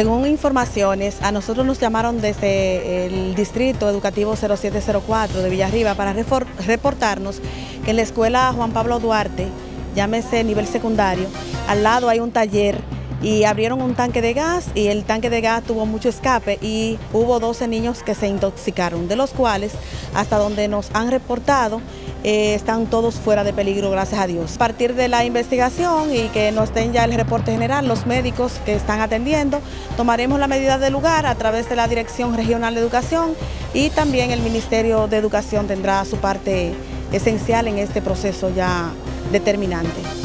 Según informaciones, a nosotros nos llamaron desde el Distrito Educativo 0704 de Villarriba para reportarnos que en la escuela Juan Pablo Duarte, llámese nivel secundario, al lado hay un taller y abrieron un tanque de gas y el tanque de gas tuvo mucho escape y hubo 12 niños que se intoxicaron, de los cuales hasta donde nos han reportado eh, están todos fuera de peligro, gracias a Dios. A partir de la investigación y que nos den ya el reporte general, los médicos que están atendiendo, tomaremos la medida del lugar a través de la Dirección Regional de Educación y también el Ministerio de Educación tendrá su parte esencial en este proceso ya determinante.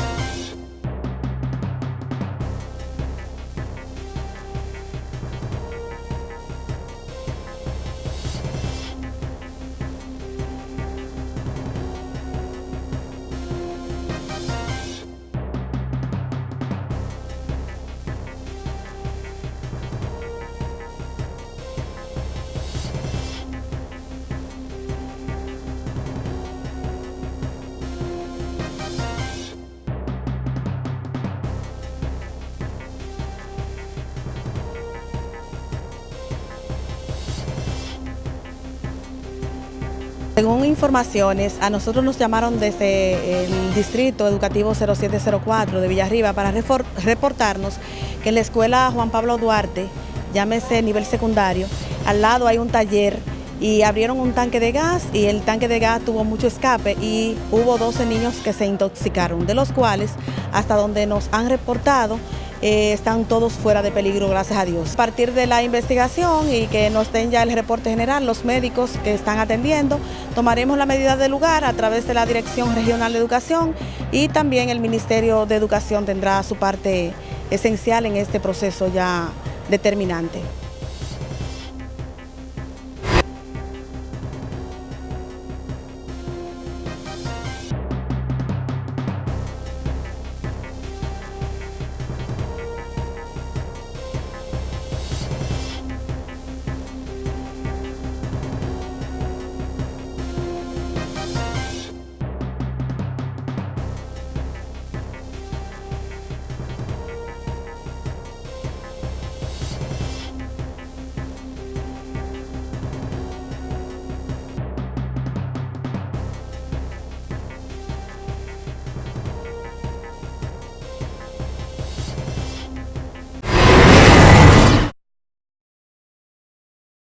Según informaciones, a nosotros nos llamaron desde el Distrito Educativo 0704 de Villarriba para reportarnos que en la escuela Juan Pablo Duarte, llámese nivel secundario, al lado hay un taller y abrieron un tanque de gas y el tanque de gas tuvo mucho escape y hubo 12 niños que se intoxicaron, de los cuales hasta donde nos han reportado eh, están todos fuera de peligro, gracias a Dios. A partir de la investigación y que nos den ya el reporte general, los médicos que están atendiendo, tomaremos la medida del lugar a través de la Dirección Regional de Educación y también el Ministerio de Educación tendrá su parte esencial en este proceso ya determinante.